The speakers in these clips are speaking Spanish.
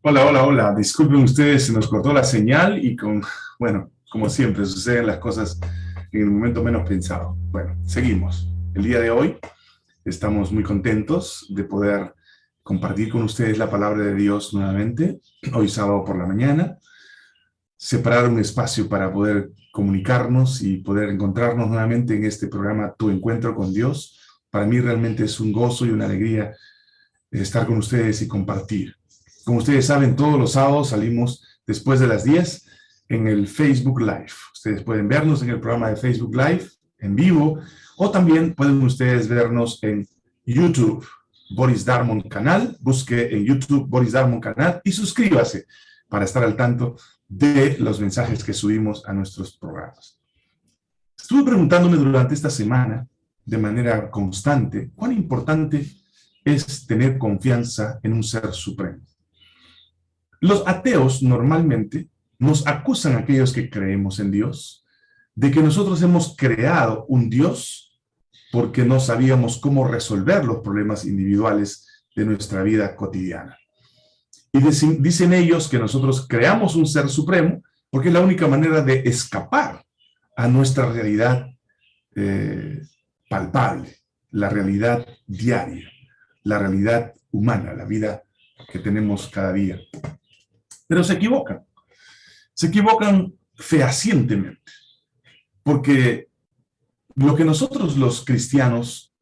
Hola, hola, hola. Disculpen ustedes, se nos cortó la señal y con, bueno, como siempre, suceden las cosas en el momento menos pensado. Bueno, seguimos. El día de hoy estamos muy contentos de poder compartir con ustedes la palabra de Dios nuevamente, hoy sábado por la mañana, separar un espacio para poder comunicarnos y poder encontrarnos nuevamente en este programa Tu Encuentro con Dios. Para mí realmente es un gozo y una alegría estar con ustedes y compartir. Como ustedes saben, todos los sábados salimos después de las 10 en el Facebook Live. Ustedes pueden vernos en el programa de Facebook Live en vivo o también pueden ustedes vernos en YouTube, Boris Darmon Canal. Busque en YouTube Boris Darmon Canal y suscríbase para estar al tanto de los mensajes que subimos a nuestros programas. Estuve preguntándome durante esta semana, de manera constante, cuán importante es tener confianza en un ser supremo. Los ateos normalmente nos acusan a aquellos que creemos en Dios de que nosotros hemos creado un Dios porque no sabíamos cómo resolver los problemas individuales de nuestra vida cotidiana. Y dicen, ellos que nosotros creamos un ser supremo porque es la única manera de escapar a nuestra realidad eh, palpable, la realidad diaria, la realidad humana, la vida que tenemos cada día. Pero se equivocan. Se equivocan fehacientemente. Porque lo que nosotros los cristianos,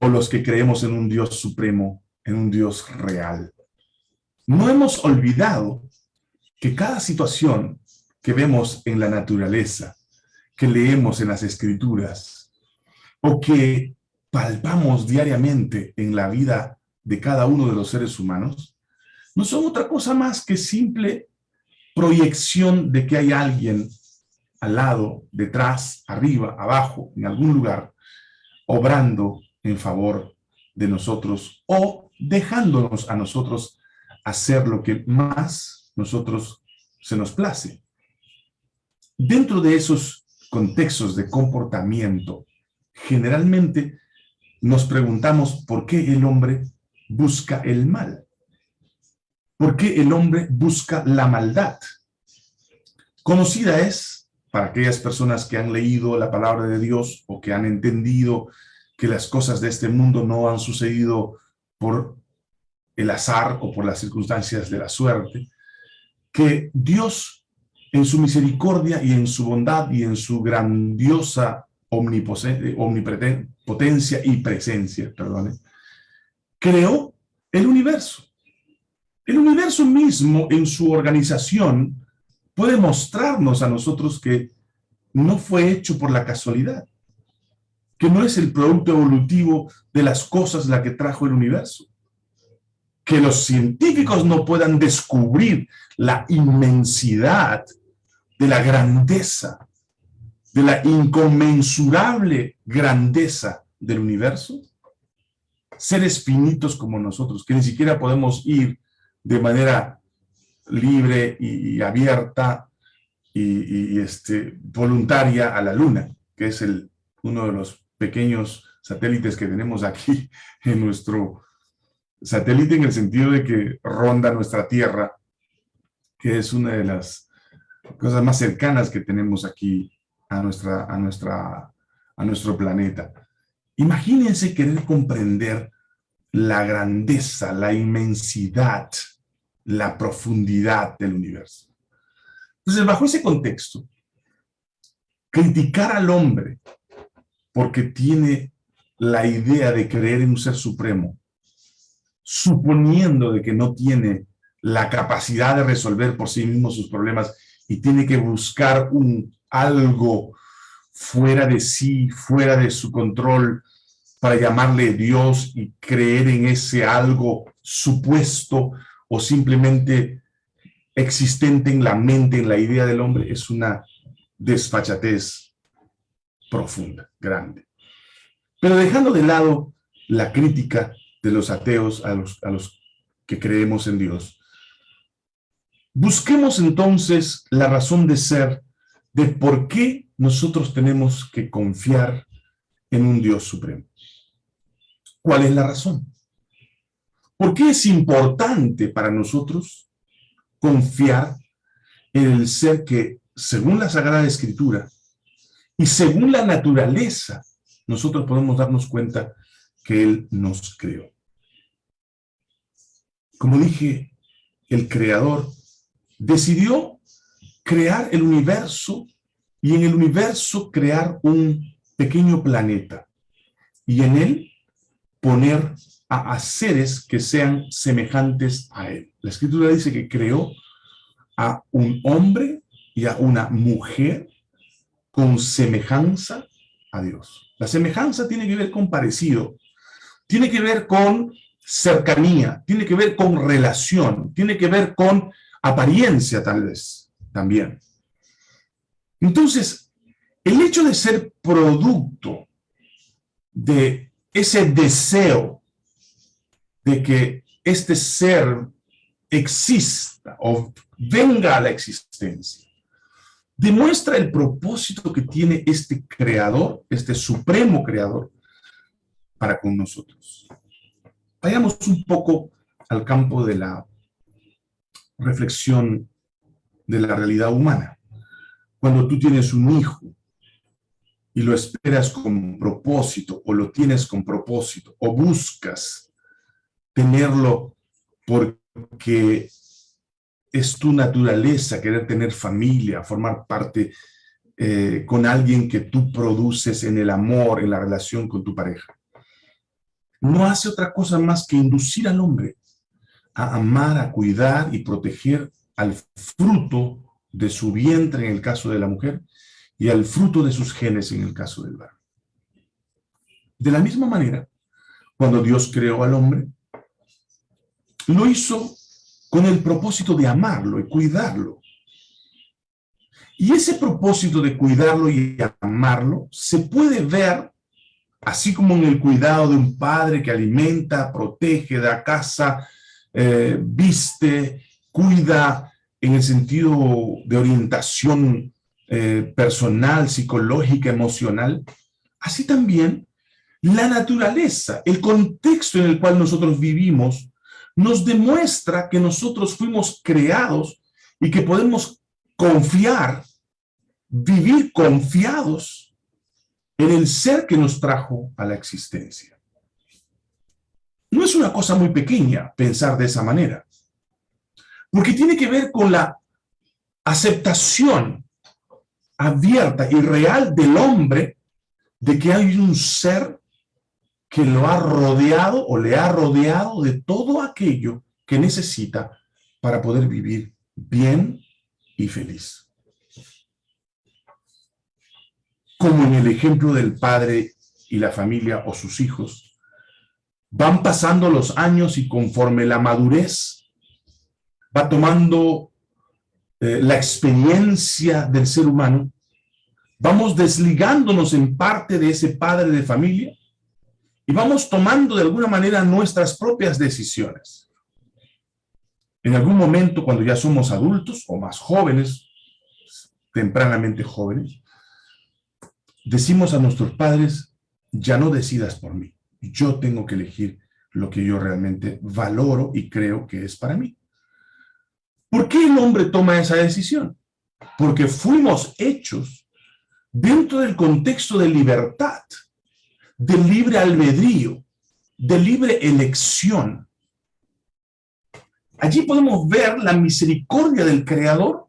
o los que creemos en un Dios supremo, en un Dios real, no hemos olvidado que cada situación que vemos en la naturaleza, que leemos en las escrituras, o que palpamos diariamente en la vida de cada uno de los seres humanos, no son otra cosa más que simple proyección de que hay alguien al lado, detrás, arriba, abajo, en algún lugar, obrando en favor de nosotros o dejándonos a nosotros hacer lo que más nosotros se nos place. Dentro de esos contextos de comportamiento, generalmente nos preguntamos por qué el hombre busca el mal. ¿Por qué el hombre busca la maldad? Conocida es, para aquellas personas que han leído la palabra de Dios o que han entendido que las cosas de este mundo no han sucedido por el azar o por las circunstancias de la suerte, que Dios en su misericordia y en su bondad y en su grandiosa omnipotencia y presencia, perdón, creó el universo. El universo mismo en su organización puede mostrarnos a nosotros que no fue hecho por la casualidad, que no es el producto evolutivo de las cosas la que trajo el universo. Que los científicos no puedan descubrir la inmensidad de la grandeza, de la inconmensurable grandeza del universo. Seres finitos como nosotros, que ni siquiera podemos ir de manera libre y, abierta y, este, voluntaria a la Luna, que es el, uno de los pequeños satélites que tenemos aquí en nuestro satélite en el sentido de que ronda nuestra Tierra, que es una de las cosas más cercanas que tenemos aquí a, nuestra, a, nuestra, a nuestro planeta. Imagínense querer comprender la grandeza, la inmensidad la profundidad del universo. Entonces, bajo ese contexto, criticar al hombre porque tiene la idea de creer en un ser supremo, suponiendo de que no tiene la capacidad de resolver por sí mismo sus problemas y tiene que buscar un algo fuera de sí, fuera de su control, para llamarle Dios y creer en ese algo supuesto o simplemente existente en la mente, en la idea del hombre, es una desfachatez profunda, grande. Pero dejando de lado la crítica de los ateos a los, a los que creemos en Dios, busquemos entonces la razón de ser de por qué nosotros tenemos que confiar en un Dios supremo. ¿Cuál es la razón? ¿Por qué es importante para nosotros confiar en el ser que, según la Sagrada Escritura y según la naturaleza, nosotros podemos darnos cuenta que Él nos creó. Como dije, el Creador decidió crear el universo y en el universo crear un pequeño planeta y en él poner a, seres que sean semejantes a él. La escritura dice que creó a un hombre y a una mujer con semejanza a Dios. La semejanza tiene que ver con parecido, tiene que ver con cercanía, tiene que ver con relación, tiene que ver con apariencia tal vez también. Entonces, el hecho de ser producto de ese deseo de que este ser exista o venga a la existencia, demuestra el propósito que tiene este creador, este supremo creador, para con nosotros. Vayamos un poco al campo de la reflexión de la realidad humana. Cuando tú tienes un hijo y lo esperas con propósito, o lo tienes con propósito, o buscas tenerlo porque es tu naturaleza querer tener familia, formar parte eh, con alguien que tú produces en el amor, en la relación con tu pareja. No hace otra cosa más que inducir al hombre a amar, a cuidar y proteger al fruto de su vientre en el caso de la mujer y al fruto de sus genes en el caso del varón. De la misma manera, cuando Dios creó al hombre, lo hizo con el propósito de amarlo y cuidarlo. Y ese propósito de cuidarlo y amarlo se puede ver así como en el cuidado de un padre que alimenta, protege, da casa, eh, viste, cuida en el sentido de orientación eh, personal, psicológica, emocional, así también la naturaleza, el contexto en el cual nosotros vivimos, nos demuestra que nosotros fuimos creados y que podemos confiar, vivir confiados en el ser que nos trajo a la existencia. No es una cosa muy pequeña pensar de esa manera, porque tiene que ver con la aceptación abierta y real del hombre de que hay un ser que lo ha rodeado o le ha rodeado de todo aquello que necesita para poder vivir bien y feliz. Como en el ejemplo del padre y la familia o sus hijos, Van pasando los años y conforme la madurez va tomando eh, la experiencia del ser humano, vamos desligándonos en parte de ese padre de familia y vamos tomando de alguna manera nuestras propias decisiones. En algún momento, cuando ya somos adultos o más jóvenes, tempranamente jóvenes, decimos a nuestros padres, ya no decidas por mí yo tengo que elegir lo que yo realmente valoro y creo que es para mí. ¿Por qué el hombre toma esa decisión? Porque fuimos hechos dentro del contexto de libertad, de libre albedrío, de libre elección. Allí podemos ver la misericordia del Creador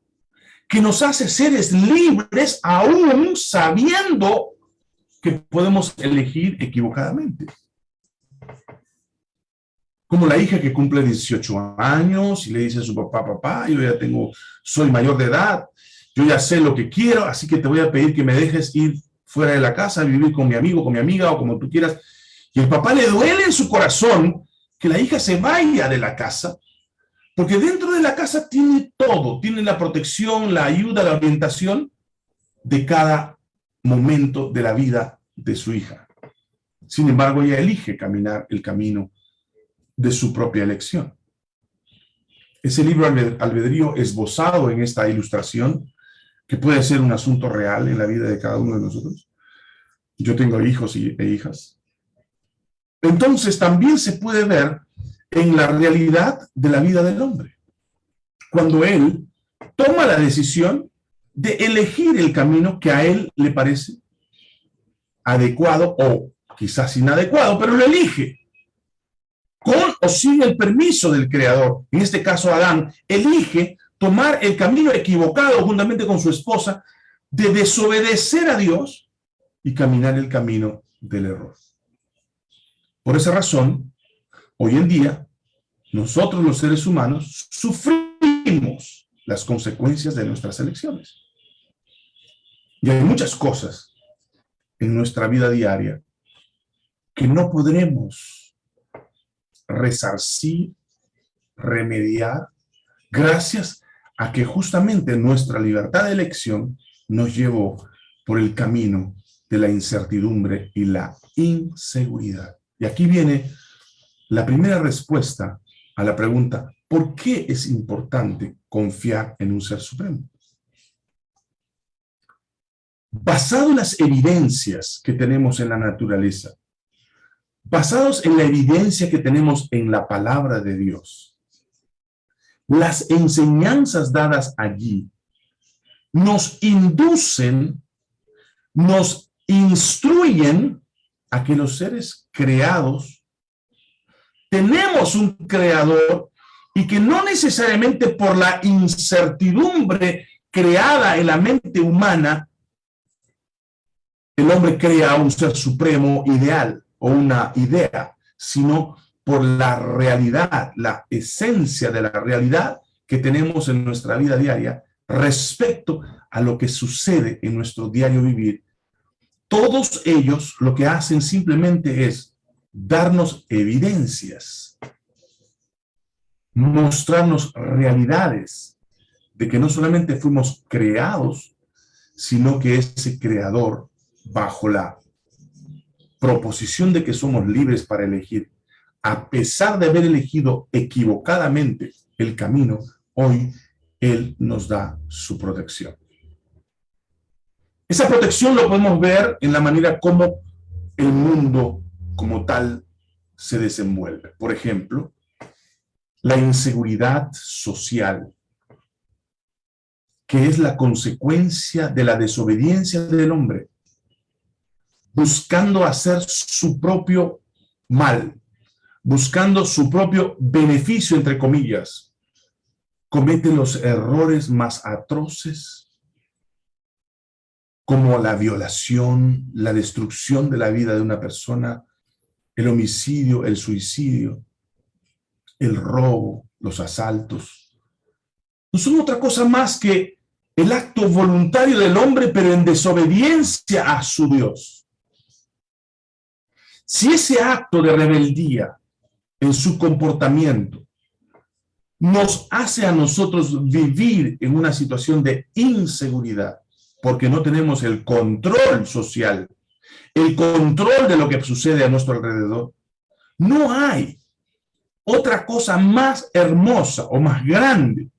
que nos hace seres libres aún sabiendo que podemos elegir equivocadamente como la hija que cumple 18 años y le dice a su papá, papá, yo ya tengo, soy mayor de edad, yo ya sé lo que quiero, así que te voy a pedir que me dejes ir fuera de la casa, vivir con mi amigo, con mi amiga o como tú quieras. Y el papá le duele en su corazón que la hija se vaya de la casa, porque dentro de la casa tiene todo, tiene la protección, la ayuda, la orientación de cada momento de la vida de su hija. Sin embargo, ella elige caminar el camino de su propia elección. Ese libro albedrío esbozado en esta ilustración, que puede ser un asunto real en la vida de cada uno de nosotros. Yo tengo hijos e hijas. Entonces también se puede ver en la realidad de la vida del hombre. cuando él toma la decisión de elegir el camino que a él le parece adecuado o quizás inadecuado, pero lo elige. Con o sin el permiso del Creador, en este caso Adán, elige tomar el camino equivocado juntamente con su esposa de desobedecer a Dios y caminar el camino del error. Por esa razón, hoy en día, nosotros los seres humanos sufrimos las consecuencias de nuestras elecciones. Y hay muchas cosas en nuestra vida diaria que no podremos resarcir, remediar, gracias a que justamente nuestra libertad de elección nos llevó por el camino de la incertidumbre y la inseguridad. Y aquí viene la primera respuesta a la pregunta, ¿por qué es importante confiar en un ser supremo? Basado en las evidencias que tenemos en la naturaleza, basados en la evidencia que tenemos en la palabra de Dios, las enseñanzas dadas allí nos inducen, nos instruyen a que los seres creados tenemos un creador y que no necesariamente por la incertidumbre creada en la mente humana, el hombre crea un ser supremo ideal o una idea, sino por la realidad, la esencia de la realidad que tenemos en nuestra vida diaria respecto a lo que sucede en nuestro diario vivir. Todos ellos lo que hacen simplemente es darnos evidencias, mostrarnos realidades de que no solamente fuimos creados, sino que ese creador, bajo la proposición de que somos libres para elegir, a pesar de haber elegido equivocadamente el camino, hoy Él nos da su protección. Esa protección lo podemos ver en la manera como el mundo como tal se desenvuelve. Por ejemplo, la inseguridad social, que es la consecuencia de la desobediencia del hombre, buscando hacer su propio mal, buscando su propio beneficio, entre comillas, comete los errores más atroces, como la violación, la destrucción de la vida de una persona, el homicidio, el suicidio, el robo, los asaltos. No son otra cosa más que el acto voluntario del hombre, pero en desobediencia a su Dios. Si ese acto de rebeldía en su comportamiento nos hace a nosotros vivir en una situación de inseguridad, porque no tenemos el control social, el control de lo que sucede a nuestro alrededor, no hay otra cosa más hermosa o más grande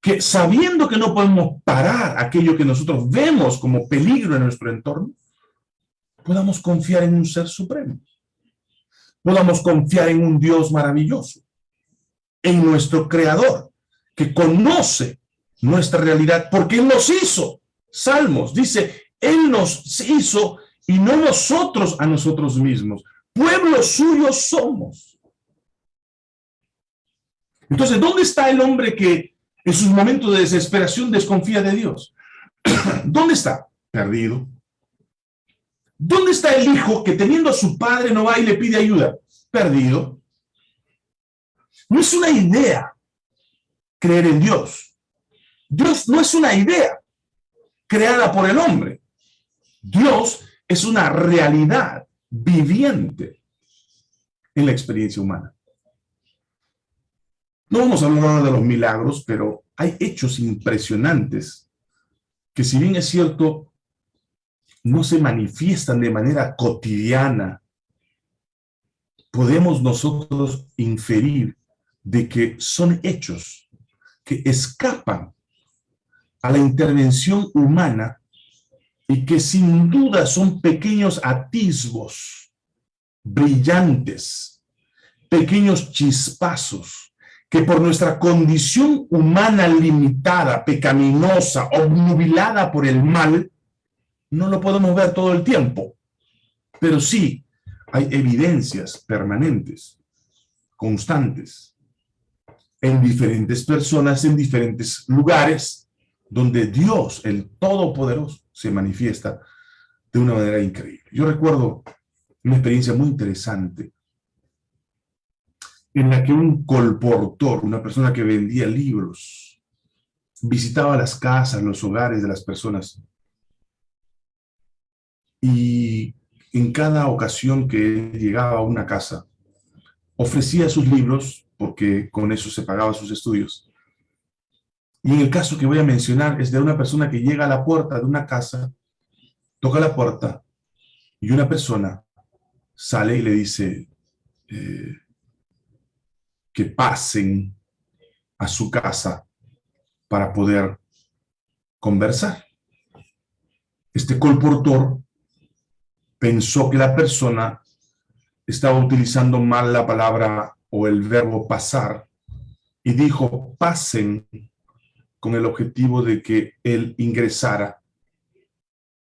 que sabiendo que no podemos parar aquello que nosotros vemos como peligro en nuestro entorno, podamos confiar en un ser supremo. Podamos confiar en un Dios maravilloso, en nuestro Creador, que conoce nuestra realidad, porque Él nos hizo. Salmos dice, Él nos hizo y no nosotros a nosotros mismos. Pueblo suyo somos. Entonces, ¿dónde está el hombre que en sus momentos de desesperación desconfía de Dios? ¿Dónde está? Perdido, ¿Dónde está el hijo que teniendo a su padre no va y le pide ayuda? Perdido. No es una idea creer en Dios. Dios no es una idea creada por el hombre. Dios es una realidad viviente en la experiencia humana. No vamos a hablar ahora de los milagros, pero hay hechos impresionantes que si bien es cierto, no se manifiestan de manera cotidiana, podemos nosotros inferir de que son hechos que escapan a la intervención humana y que sin duda son pequeños atisbos brillantes, pequeños chispazos que por nuestra condición humana limitada, pecaminosa, obnubilada por el mal, no lo podemos ver todo el tiempo. Pero sí, hay evidencias permanentes, constantes, en diferentes personas, en diferentes lugares, donde Dios, el Todopoderoso, se manifiesta de una manera increíble. Yo recuerdo una experiencia muy interesante en la que un colportor, una persona que vendía libros, visitaba las casas, los hogares de las personas. Y en cada ocasión que llegaba a una casa, ofrecía sus libros, porque con eso se pagaba sus estudios. Y en el caso que voy a mencionar es de una persona que llega a la puerta de una casa, toca la puerta, y una persona sale y le dice, eh, que pasen a su casa para poder conversar. Este colportor pensó que la persona estaba utilizando mal la palabra o el verbo pasar y dijo pasen con el objetivo de que él ingresara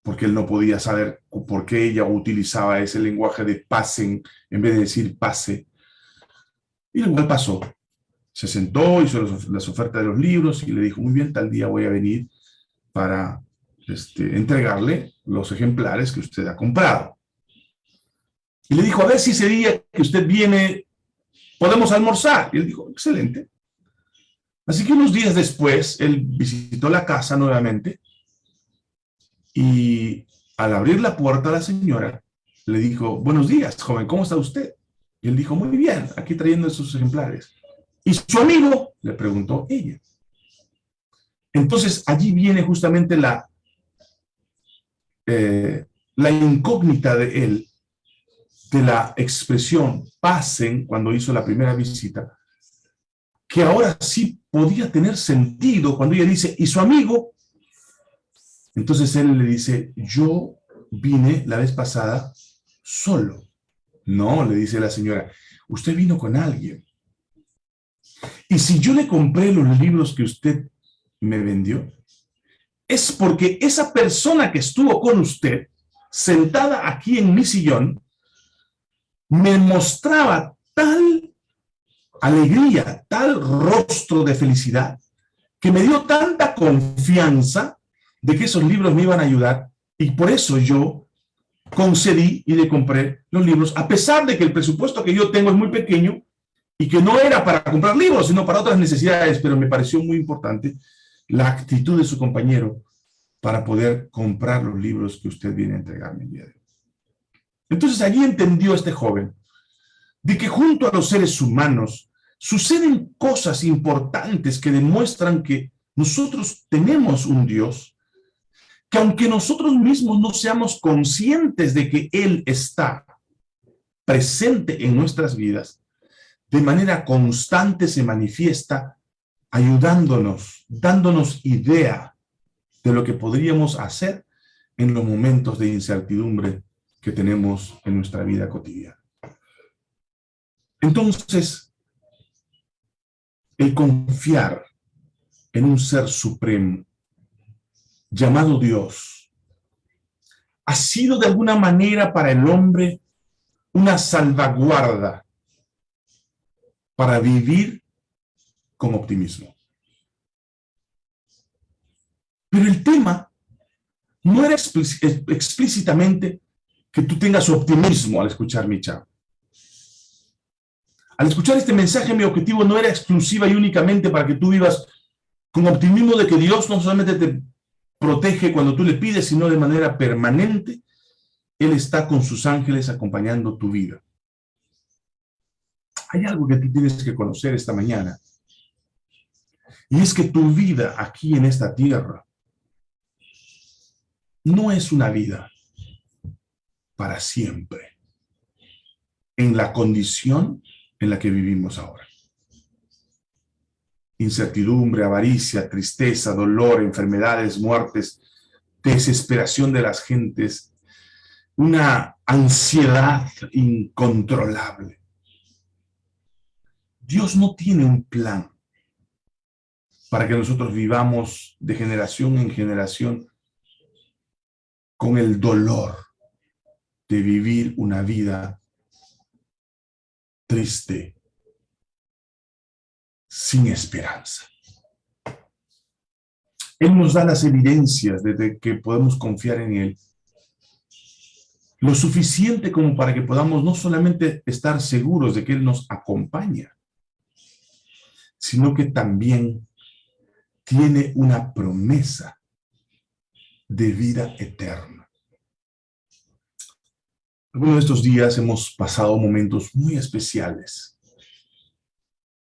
porque él no podía saber por qué ella utilizaba ese lenguaje de pasen en vez de decir pase y igual pasó. Se sentó, hizo las ofertas de los libros y le dijo, muy bien, tal día voy a venir para este, entregarle los ejemplares que usted ha comprado. Y le dijo, a ver si ese día que usted viene, podemos almorzar. Y él dijo, excelente. Así que unos días después, él visitó la casa nuevamente y al abrir la puerta a la señora, le dijo, buenos días, joven, ¿cómo está usted? Y él dijo, muy bien, aquí trayendo esos ejemplares. ¿Y su amigo? Le preguntó ella. Entonces, allí viene justamente la, eh, la incógnita de él, de la expresión pasen cuando hizo la primera visita, que ahora sí podía tener sentido cuando ella dice, ¿y su amigo? Entonces él le dice, yo vine la vez pasada solo. No, le dice la señora, usted vino con alguien. Y si yo le compré los libros que usted me vendió, es porque esa persona que estuvo con usted, sentada aquí en mi sillón, me mostraba tal alegría, tal rostro de felicidad, que me dio tanta confianza de que esos libros me iban a ayudar, y por eso yo concedí y le compré los libros, a pesar de que el presupuesto que yo tengo es muy pequeño y que no era para comprar libros, sino para otras necesidades, pero me pareció muy importante la actitud de su compañero para poder comprar los libros que usted viene a entregarme el día de hoy. Entonces allí entendió este joven de que junto a los seres humanos suceden cosas importantes que demuestran que nosotros tenemos un Dios que aunque nosotros mismos no seamos conscientes de que Él está presente en nuestras vidas, de manera constante se manifiesta ayudándonos, dándonos idea de lo que podríamos hacer en los momentos de incertidumbre que tenemos en nuestra vida cotidiana. Entonces, el confiar en un ser supremo, llamado Dios, ha sido de alguna manera para el hombre una salvaguarda para vivir con optimismo. Pero el tema no era explícitamente que tú tengas optimismo al escuchar mi chat. Al escuchar este mensaje, mi objetivo no era exclusiva y únicamente para que tú vivas con optimismo de que Dios no solamente te protege cuando tú le pides, sino de manera permanente, Él está con sus ángeles acompañando tu vida. Hay algo que tú tienes que conocer esta mañana. Y es que tu vida aquí en esta tierra no es una vida para siempre en la condición en la que vivimos ahora incertidumbre, avaricia, tristeza, dolor, enfermedades, muertes, desesperación de las gentes, una ansiedad incontrolable. Dios no tiene un plan para que nosotros vivamos de generación en generación con el dolor de vivir una vida triste, sin esperanza. Él nos da las evidencias de que podemos confiar en Él. Lo suficiente como para que podamos no solamente estar seguros de que Él nos acompaña, sino que también tiene una promesa de vida eterna. Algunos de estos días hemos pasado momentos muy especiales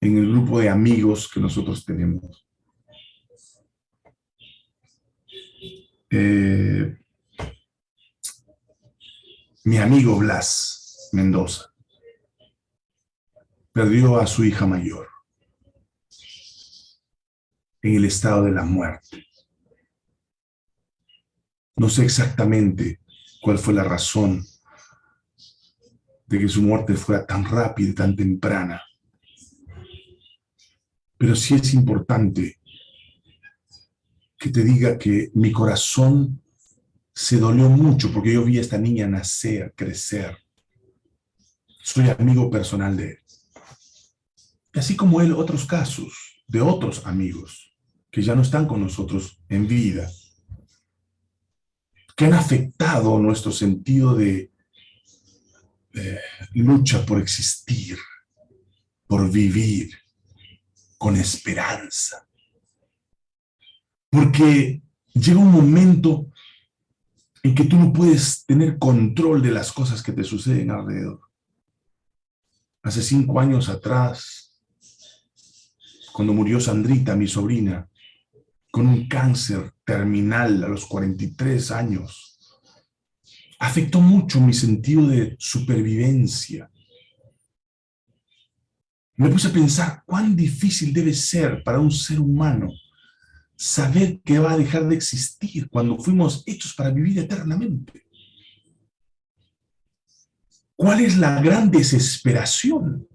en el grupo de amigos que nosotros tenemos. Eh, mi amigo Blas Mendoza perdió a su hija mayor en el estado de la muerte. No sé exactamente cuál fue la razón de que su muerte fuera tan rápida y tan temprana. Pero sí es importante que te diga que mi corazón se dolió mucho porque yo vi a esta niña nacer, crecer. Soy amigo personal de él. Así como él, otros casos de otros amigos que ya no están con nosotros en vida, que han afectado nuestro sentido de lucha por existir, por vivir con esperanza. Porque llega un momento en que tú no puedes tener control de las cosas que te suceden alrededor. Hace cinco años atrás, cuando murió Sandrita, mi sobrina, con un cáncer terminal a los 43 años. Afectó mucho mi sentido de supervivencia. Me puse a pensar cuán difícil debe ser para un ser humano saber que va a dejar de existir cuando fuimos hechos para vivir eternamente. ¿Cuál es la gran desesperación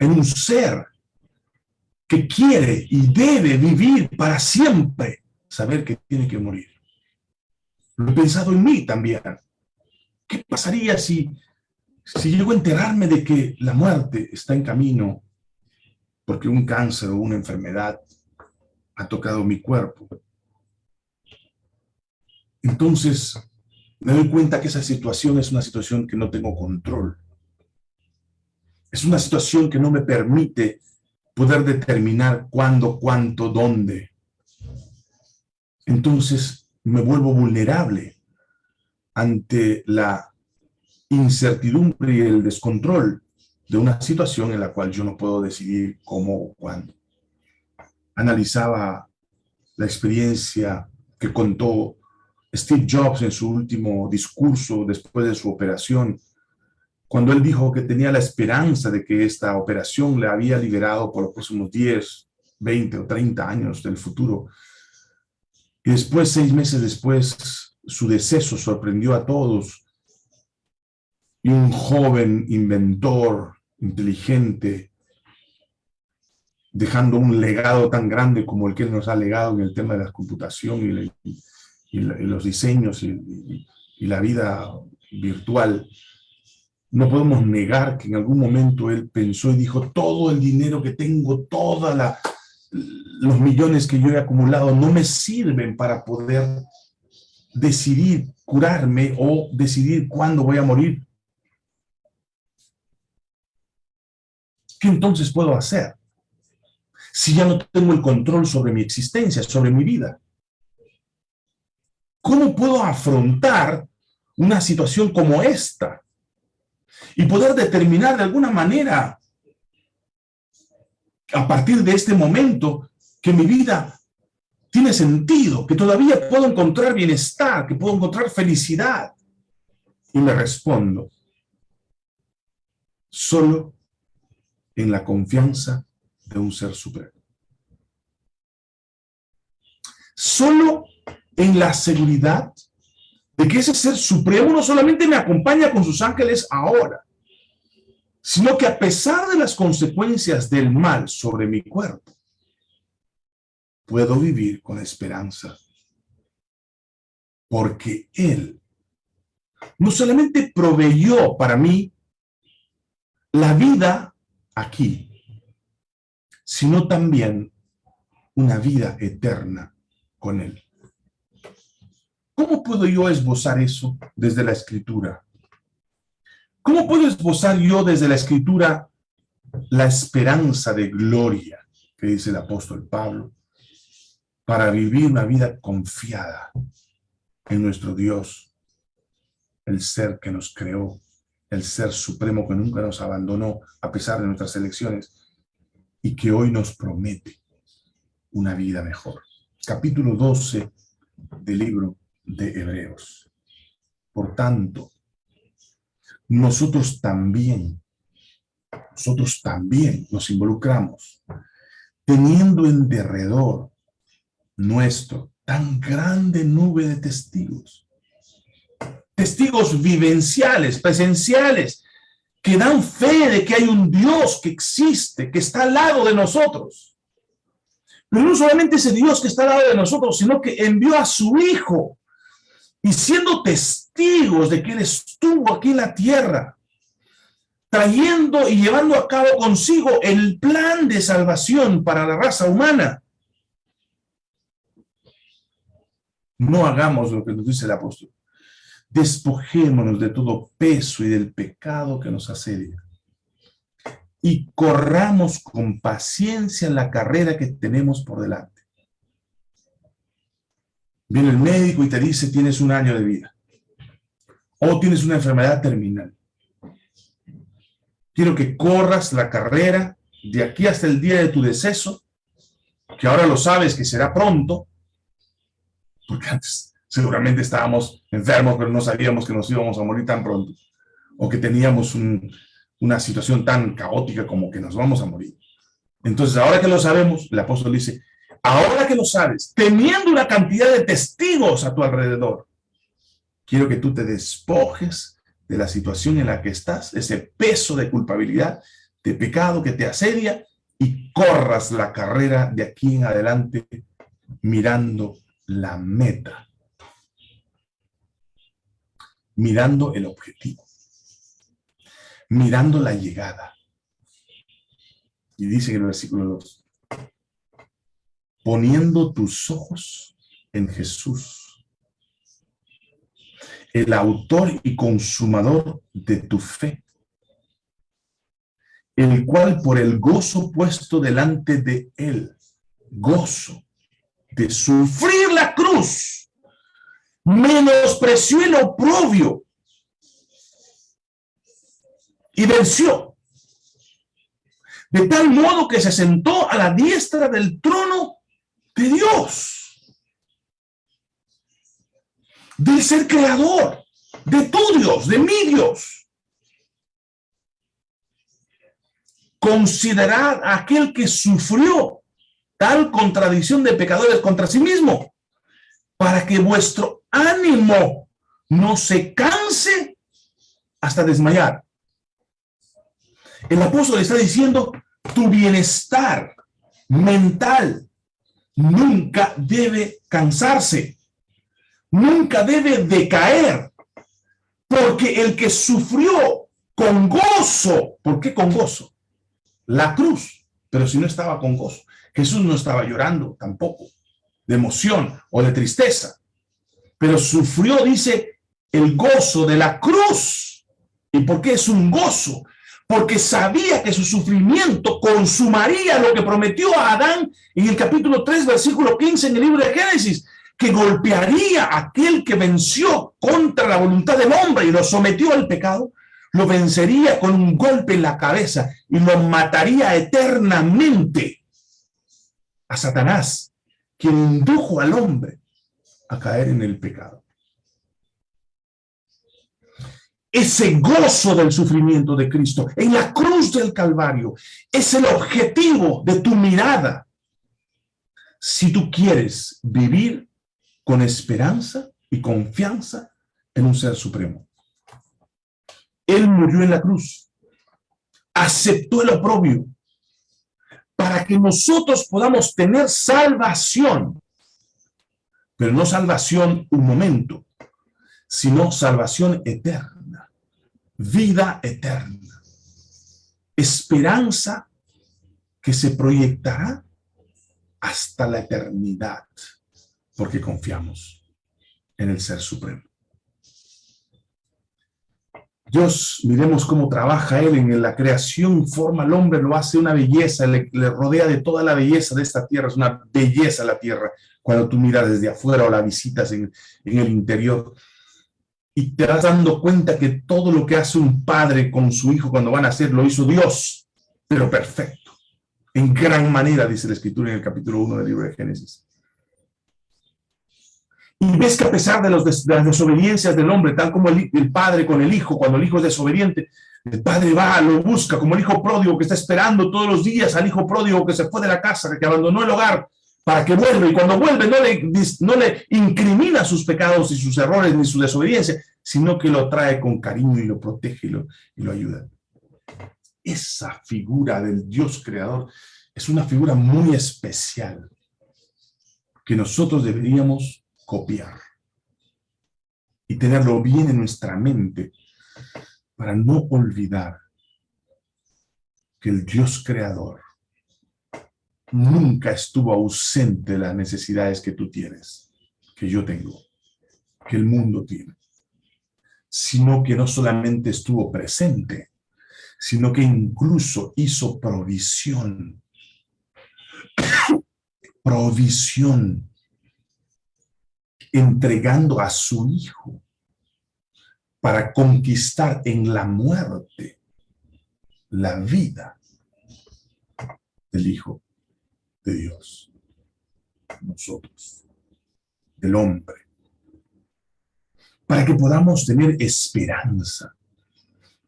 en un ser que quiere y debe vivir para siempre, saber que tiene que morir. Lo he pensado en mí también. ¿Qué pasaría si, si llego a enterarme de que la muerte está en camino porque un cáncer o una enfermedad ha tocado mi cuerpo? Entonces, me doy cuenta que esa situación es una situación que no tengo control. Es una situación que no me permite poder determinar cuándo, cuánto, dónde. Entonces me vuelvo vulnerable ante la incertidumbre y el descontrol de una situación en la cual yo no puedo decidir cómo o cuándo. Analizaba la experiencia que contó Steve Jobs en su último discurso después de su operación cuando él dijo que tenía la esperanza de que esta operación le había liberado por los próximos 10, 20 o 30 años del futuro. Y después, seis meses después, su deceso sorprendió a todos. Y un joven inventor, inteligente, dejando un legado tan grande como el que nos ha legado en el tema de la computación y, los diseños y la vida virtual, no podemos negar que en algún momento él pensó y dijo, todo el dinero que tengo, todos los millones que yo he acumulado no me sirven para poder decidir curarme o decidir cuándo voy a morir. ¿Qué entonces puedo hacer? Si ya no tengo el control sobre mi existencia, sobre mi vida. ¿Cómo puedo afrontar una situación como esta? Y poder determinar de alguna manera, a partir de este momento, que mi vida tiene sentido, que todavía puedo encontrar bienestar, que puedo encontrar felicidad. Y me respondo, solo en la confianza de un ser supremo. Solo en la seguridad que ese ser supremo no solamente me acompaña con sus ángeles ahora, sino que a pesar de las consecuencias del mal sobre mi cuerpo, puedo vivir con esperanza. Porque Él no solamente proveyó para mí la vida aquí, sino también una vida eterna con Él. ¿Cómo puedo yo esbozar eso desde la Escritura? ¿Cómo puedo esbozar yo desde la Escritura la esperanza de gloria que dice el apóstol Pablo para vivir una vida confiada en nuestro Dios, el ser que nos creó, el ser supremo que nunca nos abandonó a pesar de nuestras elecciones y que hoy nos promete una vida mejor. Capítulo 12 del libro de Hebreos. Por tanto, nosotros también, nosotros también nos involucramos, teniendo en derredor nuestro tan grande nube de testigos. Testigos vivenciales, presenciales, que dan fe de que hay un Dios que existe, que está al lado de nosotros. Pero no solamente ese Dios que está al lado de nosotros, sino que envió a su Hijo y siendo testigos de que Él estuvo aquí en la tierra, trayendo y llevando a cabo consigo el plan de salvación para la raza humana. No hagamos lo que nos dice el apóstol. Despojémonos de todo peso y del pecado que nos asedia. Y corramos con paciencia la carrera que tenemos por delante Viene el médico y te dice tienes un año de vida. O tienes una enfermedad terminal. Quiero que corras la carrera de aquí hasta el día de tu deceso, que ahora lo sabes que será pronto, porque antes seguramente estábamos enfermos, pero no sabíamos que nos íbamos a morir tan pronto, o que teníamos una situación tan caótica como que nos vamos a morir. Entonces, ahora que lo sabemos, el apóstol dice, ahora que lo sabes, teniendo una cantidad de testigos a tu alrededor, quiero que tú te despojes de la situación en la que estás, ese peso de culpabilidad, de pecado que te asedia, y corras la carrera de aquí en adelante mirando la meta, mirando el objetivo, mirando la llegada. Y dice en el versículo 2, poniendo tus ojos en Jesús, el autor y consumador de tu fe, el cual por el gozo puesto delante de él, gozo de sufrir la cruz, menospreció el oprobio y venció. De tal modo que se sentó a la diestra del trono de Dios, del ser creador, de tu Dios, de mi Dios. Considerad a aquel que sufrió tal contradicción de pecadores contra sí mismo, para que vuestro ánimo no se canse hasta desmayar. El apóstol está diciendo, tu bienestar mental, nunca debe cansarse, nunca debe decaer, porque el que sufrió con gozo, ¿por qué con gozo? La cruz, pero si no estaba con gozo, Jesús no estaba llorando tampoco, de emoción o de tristeza, pero sufrió, dice, el gozo de la cruz. ¿Y por qué es un gozo? Porque sabía que su sufrimiento consumaría lo que prometió a Adán en el capítulo 3, versículo 15 en el libro de Génesis, que golpearía a aquel que venció contra la voluntad del hombre y lo sometió al pecado, lo vencería con un golpe en la cabeza y lo mataría eternamente a Satanás, quien indujo al hombre a caer en el pecado. Ese gozo del sufrimiento de Cristo en la cruz del Calvario es el objetivo de tu mirada. Si tú quieres vivir con esperanza y confianza en un ser supremo. Él murió en la cruz aceptó el oprobio para que nosotros podamos tener salvación. Pero no salvación un momento, sino salvación eterna, vida eterna, esperanza que se proyectará hasta la eternidad, porque confiamos en el Ser Supremo. Dios, miremos cómo trabaja Él en la creación, forma al hombre, lo hace una belleza, le, rodea de toda la belleza de esta tierra, es una belleza la tierra, cuando tú miras desde afuera o la visitas en, en el interior, y te vas dando cuenta que todo lo que hace un padre con su hijo cuando van a hacer, lo hizo Dios, pero perfecto, en gran manera, dice la Escritura en el capítulo 1 del libro de Génesis. Y ves que a pesar de, los las desobediencias del hombre, tal como el, padre con el hijo, cuando el hijo es desobediente, el padre va, lo busca, como el hijo pródigo que está esperando todos los días al hijo pródigo que se fue de la casa, que abandonó el hogar, para que vuelva. Y cuando vuelve no le, no le incrimina sus pecados y sus errores ni su desobediencia, sino que lo trae con cariño y lo protege y lo, y lo ayuda. Esa figura del Dios creador es una figura muy especial que nosotros deberíamos copiar y tenerlo bien en nuestra mente para no olvidar que el Dios creador nunca estuvo ausente de las necesidades que tú tienes, que yo tengo, que el mundo tiene, sino que no solamente estuvo presente, sino que incluso hizo provisión. provisión entregando a su hijo para conquistar en la muerte la vida del Hijo de Dios, nosotros, del hombre, para que podamos tener esperanza,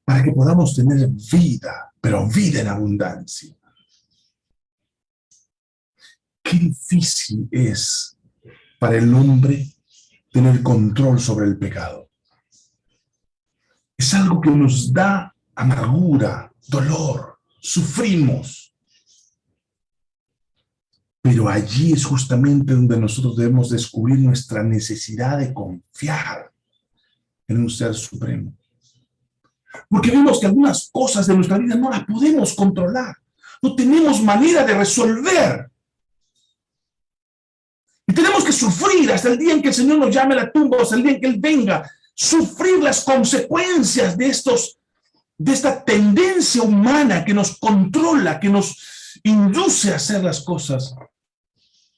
para que podamos tener vida, pero vida en abundancia. Qué difícil es para el hombre tener control sobre el pecado. Es algo que nos da amargura, dolor, sufrimos. Pero allí es justamente donde nosotros debemos descubrir nuestra necesidad de confiar en un ser supremo. Porque vemos que algunas cosas de nuestra vida no las podemos controlar. No tenemos manera de resolver tenemos que sufrir hasta el día en que el Señor nos llame a la tumba, hasta el día en que Él venga, sufrir las consecuencias de estos, de esta tendencia humana que nos controla, que nos induce a hacer las cosas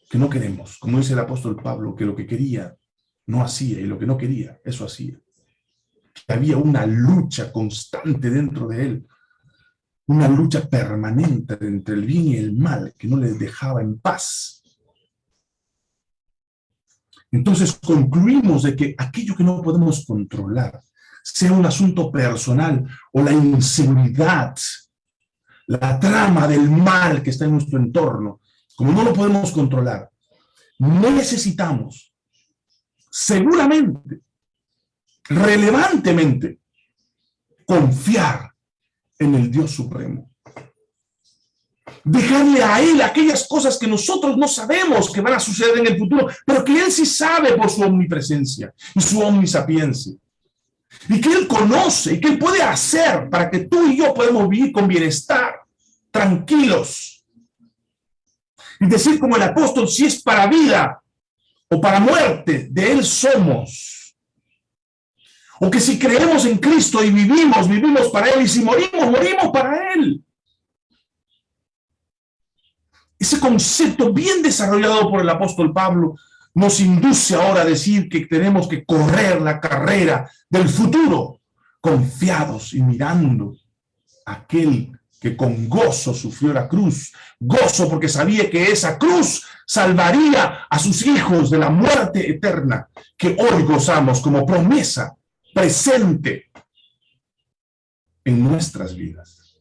que no queremos. Como dice el apóstol Pablo, que lo que quería no hacía y lo que no quería, eso hacía. había una lucha constante dentro de él, una lucha permanente entre el bien y el mal que no le dejaba en paz. Entonces concluimos de que aquello que no podemos controlar, sea un asunto personal o la inseguridad, la trama del mal que está en nuestro entorno, como no lo podemos controlar, necesitamos seguramente, relevantemente, confiar en el Dios Supremo dejarle a Él aquellas cosas que nosotros no sabemos que van a suceder en el futuro, pero que Él sí sabe por su omnipresencia y su omnisapiencia. Y que Él conoce y que Él puede hacer para que tú y yo podamos vivir con bienestar, tranquilos. Y decir como el apóstol, si es para vida o para muerte, de Él somos. O que si creemos en Cristo y vivimos, vivimos para Él, y si morimos, morimos para Él ese concepto bien desarrollado por el apóstol Pablo nos induce ahora a decir que tenemos que correr la carrera del futuro, confiados y mirando a aquel que con gozo sufrió la cruz, gozo porque sabía que esa cruz salvaría a sus hijos de la muerte eterna, que hoy gozamos como promesa presente en nuestras vidas.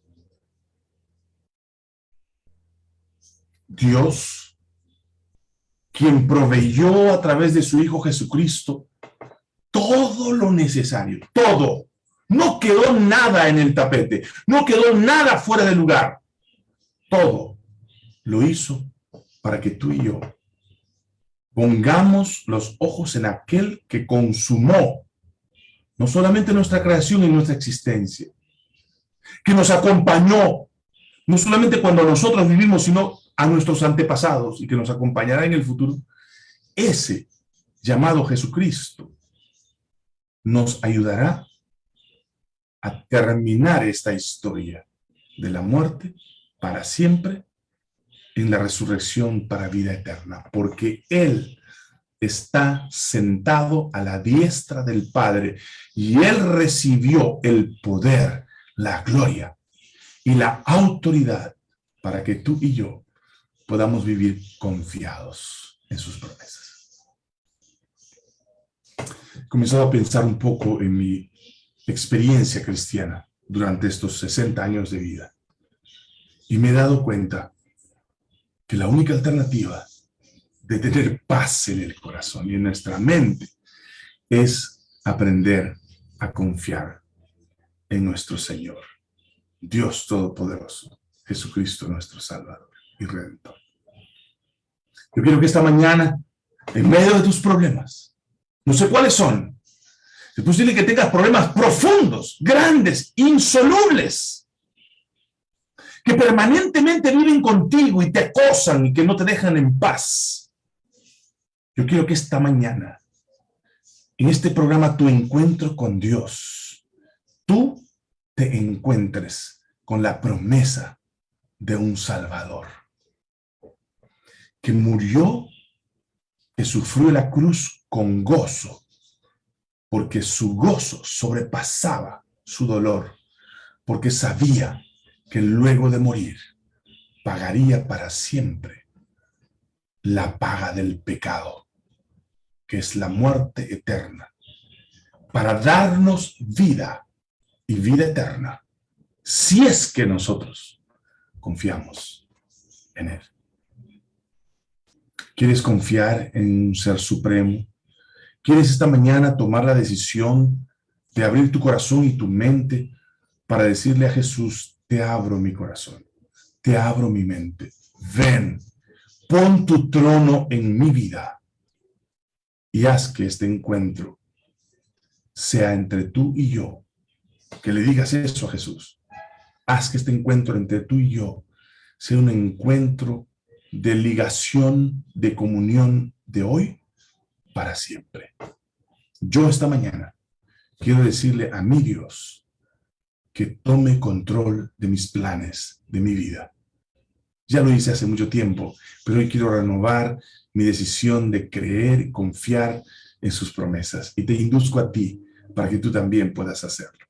Dios, quien proveyó a través de su Hijo Jesucristo todo lo necesario, todo, No quedó nada en el tapete, no quedó nada fuera de lugar. Todo lo hizo para que tú y yo pongamos los ojos en aquel que consumó no solamente nuestra creación y nuestra existencia, que nos acompañó, no solamente cuando nosotros vivimos, sino a nuestros antepasados y que nos acompañará en el futuro, ese llamado Jesucristo nos ayudará a terminar esta historia de la muerte para siempre en la resurrección para vida eterna, porque Él está sentado a la diestra del Padre y Él recibió el poder, la gloria y la autoridad para que tú y yo podamos vivir confiados en sus promesas. He a pensar un poco en mi experiencia cristiana durante estos 60 años de vida. Y me he dado cuenta que la única alternativa de tener paz en el corazón y en nuestra mente es aprender a confiar en nuestro Señor, Dios Todopoderoso, Jesucristo nuestro Salvador y Redentor. Yo quiero que esta mañana, en medio de tus problemas, no sé cuáles son, es posible que tengas problemas profundos, grandes, insolubles, que permanentemente viven contigo y te acosan y que no te dejan en paz. Yo quiero que esta mañana, en este programa Tu Encuentro con Dios, tú te encuentres con la promesa de un Salvador, que murió, que sufrió la cruz con gozo, porque su gozo sobrepasaba su dolor, porque sabía que luego de morir pagaría para siempre la paga del pecado, que es la muerte eterna, para darnos vida y vida eterna, si es que nosotros confiamos en Él. ¿Quieres confiar en un ser supremo, ¿Quieres esta mañana tomar la decisión de abrir tu corazón y tu mente para decirle a Jesús, te abro mi corazón, te abro mi mente, ven, pon tu trono en mi vida y haz que este encuentro sea entre tú y yo. Que le digas eso a Jesús. Haz que este encuentro entre tú y yo sea un encuentro de ligación, de comunión de hoy para siempre. Yo esta mañana quiero decirle a mi Dios que tome control de mis planes, de mi vida. Ya lo hice hace mucho tiempo, pero hoy quiero renovar mi decisión de creer y confiar en sus promesas. Y te induzco a ti para que tú también puedas hacerlo.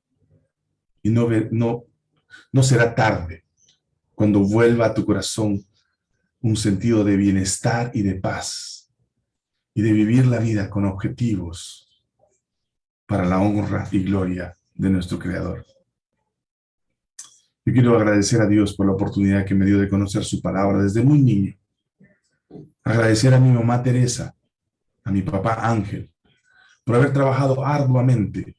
Y no, no, no será tarde cuando vuelva a tu corazón un sentido de bienestar y de paz y de vivir la vida con objetivos para la honra y gloria de nuestro Creador. Yo quiero agradecer a Dios por la oportunidad que me dio de conocer su palabra desde muy niño. Agradecer a mi mamá Teresa, a mi papá Ángel, por haber trabajado arduamente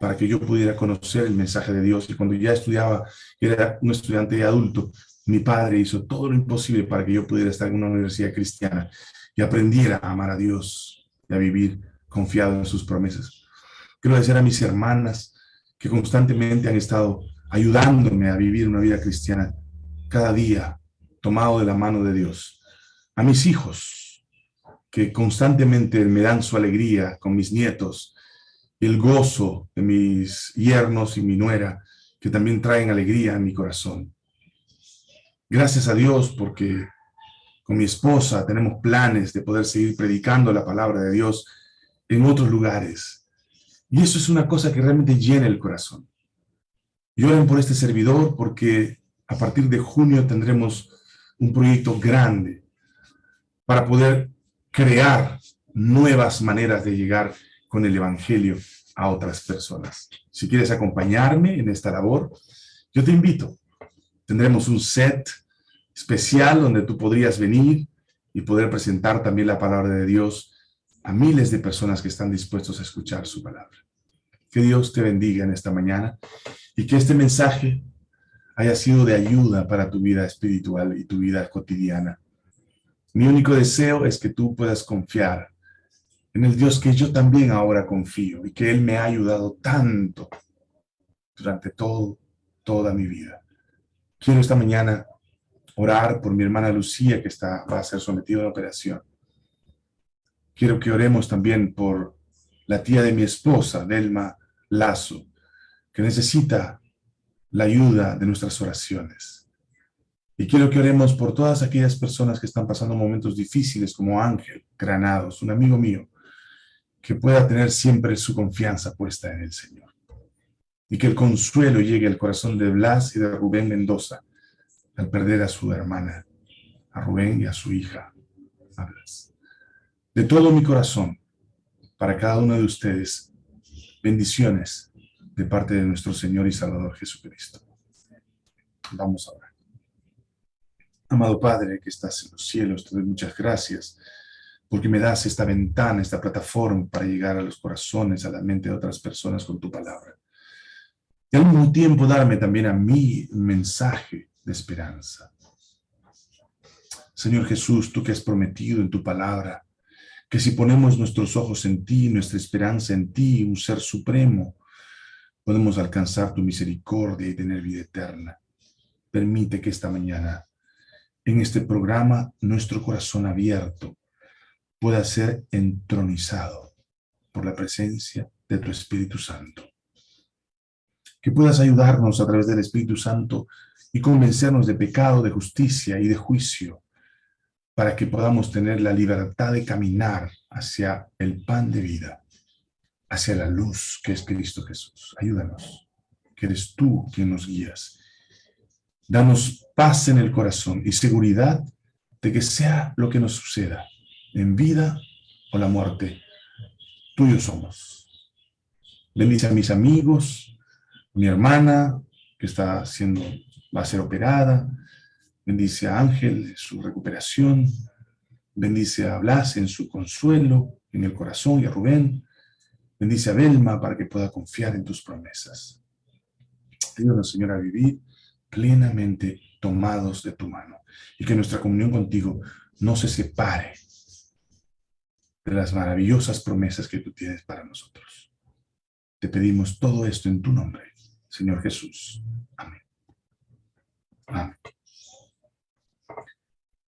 para que yo pudiera conocer el mensaje de Dios. Y cuando ya estudiaba, era un estudiante adulto, mi padre hizo todo lo imposible para que yo pudiera estar en una universidad cristiana y aprendiera a amar a Dios y a vivir confiado en sus promesas. Quiero agradecer a mis hermanas que constantemente han estado ayudándome a vivir una vida cristiana cada día, tomado de la mano de Dios. A mis hijos, que constantemente me dan su alegría con mis nietos, el gozo de mis yernos y mi nuera, que también traen alegría a mi corazón. Gracias a Dios porque con mi esposa tenemos planes de poder seguir predicando la palabra de Dios en otros lugares. Y eso es una cosa que realmente llena el corazón. Lloren por este servidor porque a partir de junio tendremos un proyecto grande para poder crear nuevas maneras de llegar con el Evangelio a otras personas. Si quieres acompañarme en esta labor, yo te invito. Tendremos un set especial donde tú podrías venir y poder presentar también la palabra de Dios a miles de personas que están dispuestos a escuchar su palabra. Que Dios te bendiga en esta mañana y que este mensaje haya sido de ayuda para tu vida espiritual y tu vida cotidiana. Mi único deseo es que tú puedas confiar en el Dios que yo también ahora confío y que Él me ha ayudado tanto durante todo, toda mi vida. Quiero esta mañana orar por mi hermana Lucía que está, va a ser sometida a la operación. Quiero que oremos también por la tía de mi esposa, Delma Lazo, que necesita la ayuda de nuestras oraciones. Y quiero que oremos por todas aquellas personas que están pasando momentos difíciles, como Ángel Granados, un amigo mío, que pueda tener siempre su confianza puesta en el Señor. Y que el consuelo llegue al corazón de Blas y de Rubén Mendoza al perder a su hermana, a Rubén y a su hija, a Blas. De todo mi corazón, para cada uno de ustedes, bendiciones de parte de nuestro Señor y Salvador Jesucristo. Vamos a orar. Amado Padre que estás en los cielos, te doy muchas gracias porque me das esta ventana, esta plataforma para llegar a los corazones, a la mente de otras personas con tu palabra. Y al mismo tiempo darme también a mí un mensaje de esperanza. Señor Jesús, tú que has prometido en tu palabra que si ponemos nuestros ojos en ti, nuestra esperanza en ti, un ser supremo, podemos alcanzar tu misericordia y tener vida eterna. Permite que esta mañana, en este programa, nuestro corazón abierto pueda ser entronizado por la presencia de tu Espíritu Santo. Que puedas ayudarnos a través del Espíritu Santo y convencernos de pecado, de justicia y de juicio, para que podamos tener la libertad de caminar hacia el pan de vida hacia la luz que es Cristo Jesús. Ayúdanos, que eres tú quien nos guías. Danos paz en el corazón y seguridad de que sea lo que nos suceda, en vida o la muerte, tuyos somos. Bendice a mis amigos, mi hermana que está siendo, va a ser operada, bendice a Ángel en su recuperación, bendice a Blas en su consuelo, en el corazón y a Rubén, Bendice a Belma para que pueda confiar en tus promesas. Ayúdanos, Señor, a vivir plenamente tomados de tu mano y que nuestra comunión contigo no se separe de las maravillosas promesas que tú tienes para nosotros. Te pedimos todo esto en tu nombre, Señor Jesús. Amén. Amén.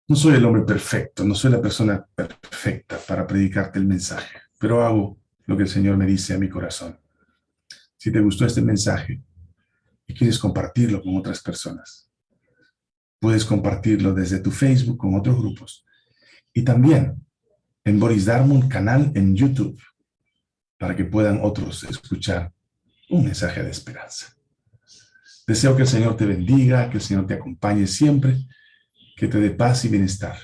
No soy el hombre perfecto, no soy la persona perfecta para predicarte el mensaje, pero hago lo que el Señor me dice a mi corazón. Si te gustó este mensaje y quieres compartirlo con otras personas, puedes compartirlo desde tu Facebook con otros grupos y también en Boris Darmon canal en YouTube para que puedan otros escuchar un mensaje de esperanza. Deseo que el Señor te bendiga, que el Señor te acompañe siempre, que te dé paz y bienestar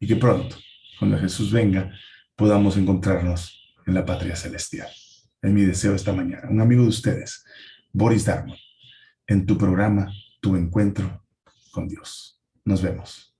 y que pronto, cuando Jesús venga, podamos encontrarnos en la patria celestial. Es mi deseo esta mañana. Un amigo de ustedes, Boris Darmon, en tu programa Tu Encuentro con Dios. Nos vemos.